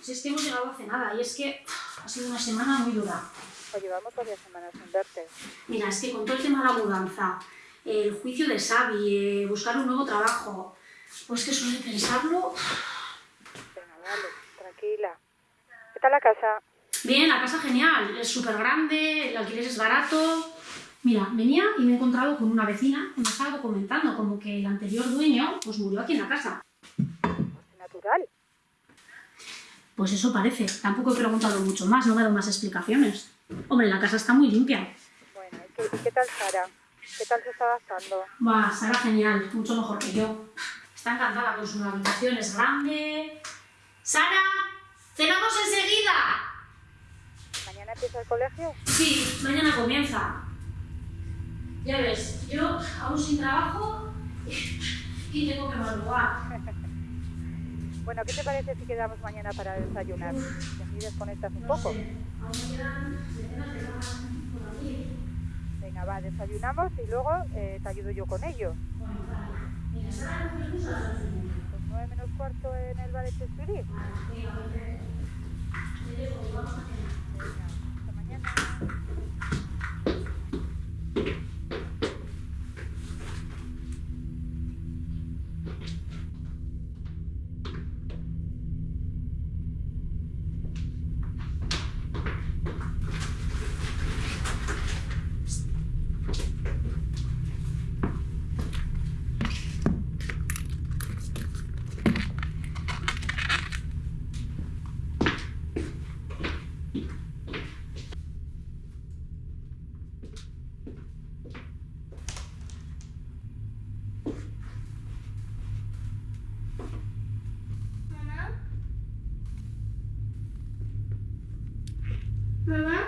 Si es que hemos llegado hace nada y es que ha sido una semana muy dura. O llevamos varias semanas sin verte. Mira, es que con todo el tema de la mudanza, el juicio de Xavi, eh, buscar un nuevo trabajo, pues que de pensarlo... Venga, vale, tranquila. ¿Qué tal la casa? Bien, la casa genial, es súper grande, el alquiler es barato... Mira, venía y me he encontrado con una vecina que me estaba comentando como que el anterior dueño pues murió aquí en la casa. Natural. Pues eso parece. Tampoco he preguntado mucho más, no me ha dado más explicaciones. Hombre, la casa está muy limpia. Bueno, ¿y qué, y qué tal Sara? ¿Qué tal se está adaptando? Va, Sara genial, mucho mejor que yo. Está encantada con su habitación, es grande. ¡Sara! ¡Cenamos enseguida! ¿Mañana empieza el colegio? Sí, mañana comienza. Ya ves, yo aún sin trabajo y tengo que madrugar. Bueno, ¿qué te parece si quedamos mañana para desayunar? Y así desconectas un poco. Venga, va, desayunamos y luego eh, te ayudo yo con ello. Pues nueve menos cuarto en el Chesfirí. Vale, venga, perfecto. Te Mama?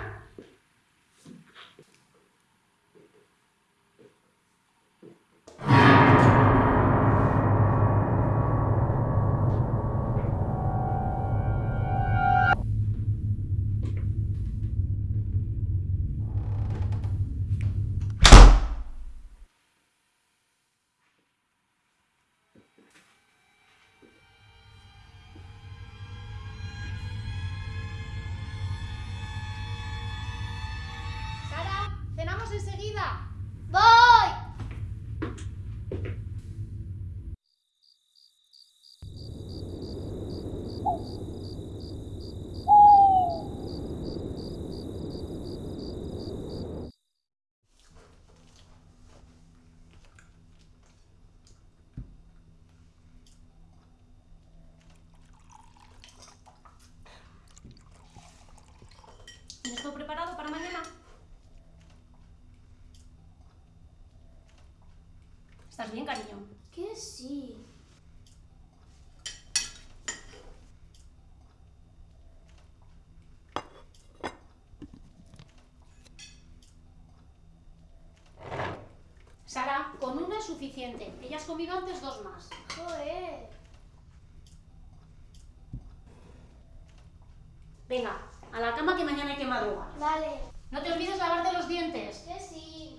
¿Estás bien, cariño? Que sí. Sara, con una es suficiente. Ella has comido antes dos más. Joder. Venga, a la cama que mañana hay que madrugar. Vale. No te olvides lavarte los dientes. Que sí.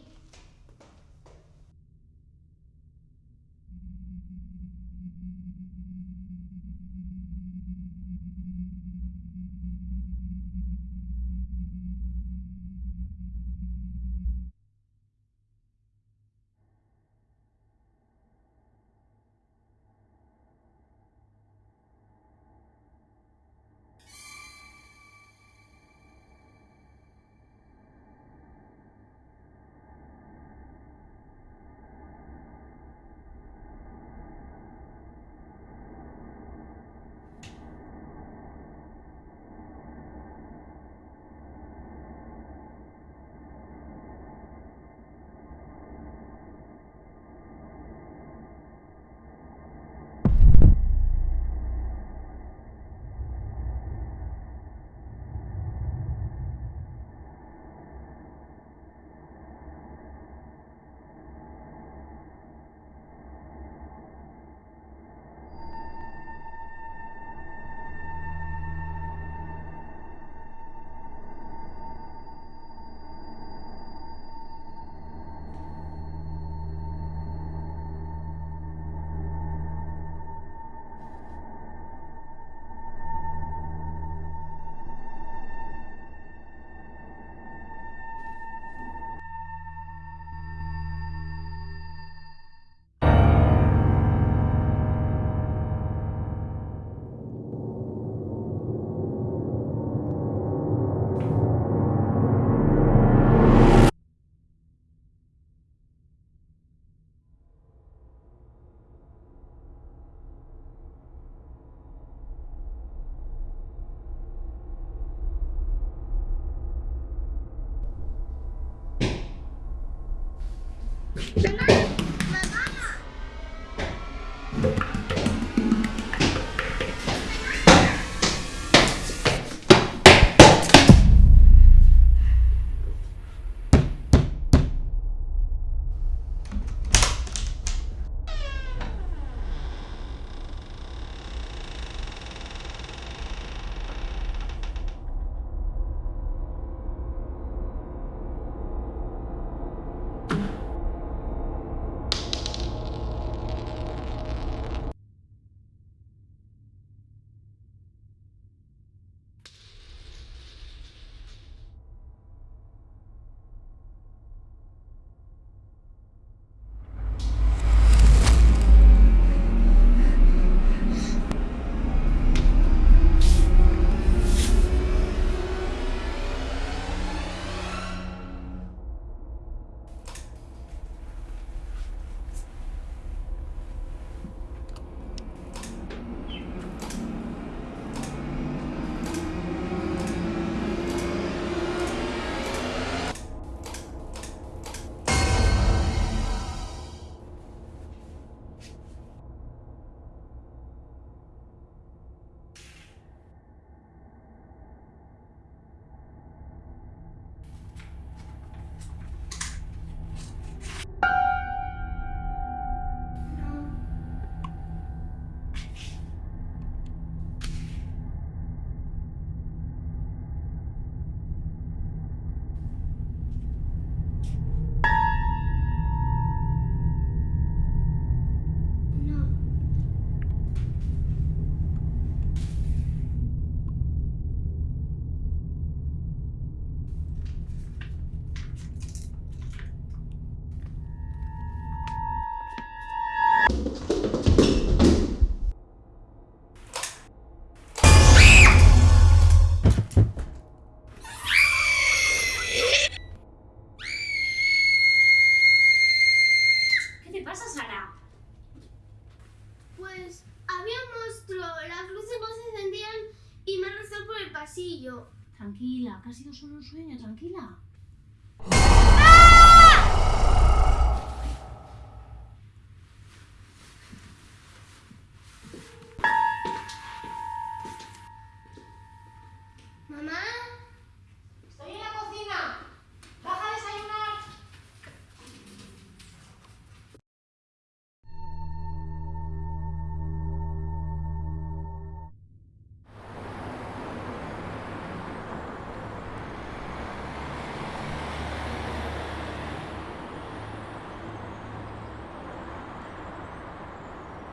Monstruo, las luces no se encendían y me arrastró por el pasillo. Tranquila, ha sido solo un sueño, tranquila.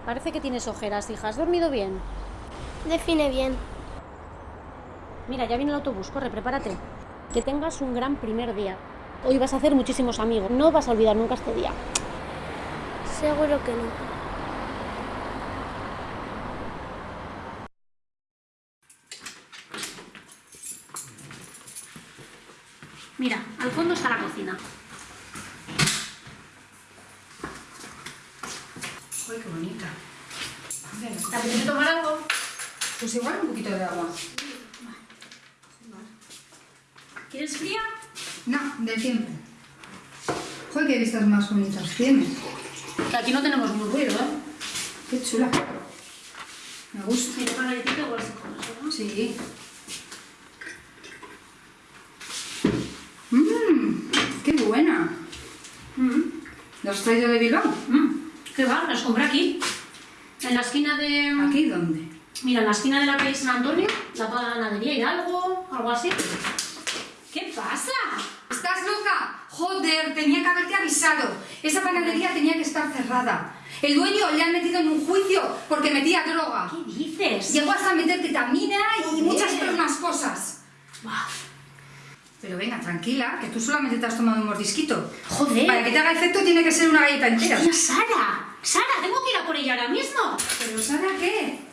Parece que tienes ojeras, hija. ¿Has dormido bien? Define bien. Mira, ya viene el autobús. Corre, prepárate. Que tengas un gran primer día. Hoy vas a hacer muchísimos amigos. No vas a olvidar nunca este día. Seguro que no. Mira, al fondo está la cocina. Uy, qué bonita. ¿Te apetece tomar algo? Pues igual un poquito de agua. ¿Quieres fría? No, de siempre. Joder, qué vistas más bonitas tienes. Que aquí no tenemos muy ruido, ¿eh? Qué chula. Me gusta. Una galletita igual se come, ¿no? Sí. Mmm, qué buena. Mm. ¿Lo has traído de Bilbao? Mm. ¿Qué va? Las compré aquí. En la esquina de... ¿Aquí dónde? Mira, en la esquina de la calle San Antonio, la panadería Hidalgo, algo así. ¿Qué pasa? ¿Estás loca? Joder, tenía que haberte avisado. Esa panadería tenía que estar cerrada. El dueño le han metido en un juicio porque metía droga. ¿Qué dices? Llegó hasta meter ketamina y muchas otras más cosas. Buah. Pero venga, tranquila, que tú solamente te has tomado un mordisquito. Joder. Para que te haga efecto tiene que ser una galleta entera. Hostia, Sara. Sara, tengo que ir a por ella ahora mismo. ¿Pero Sara qué?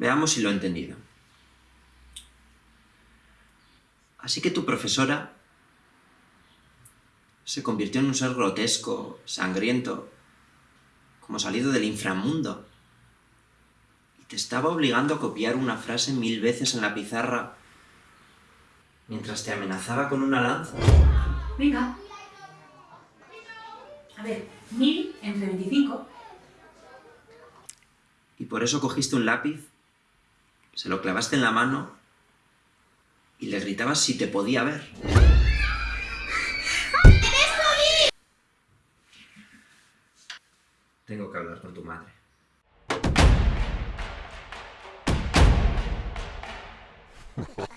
Veamos si lo he entendido. Así que tu profesora se convirtió en un ser grotesco, sangriento, como salido del inframundo. Y te estaba obligando a copiar una frase mil veces en la pizarra mientras te amenazaba con una lanza. Venga. A ver, 1000 entre 25. Y por eso cogiste un lápiz, se lo clavaste en la mano y le gritabas si te podía ver. Tengo que hablar con tu madre.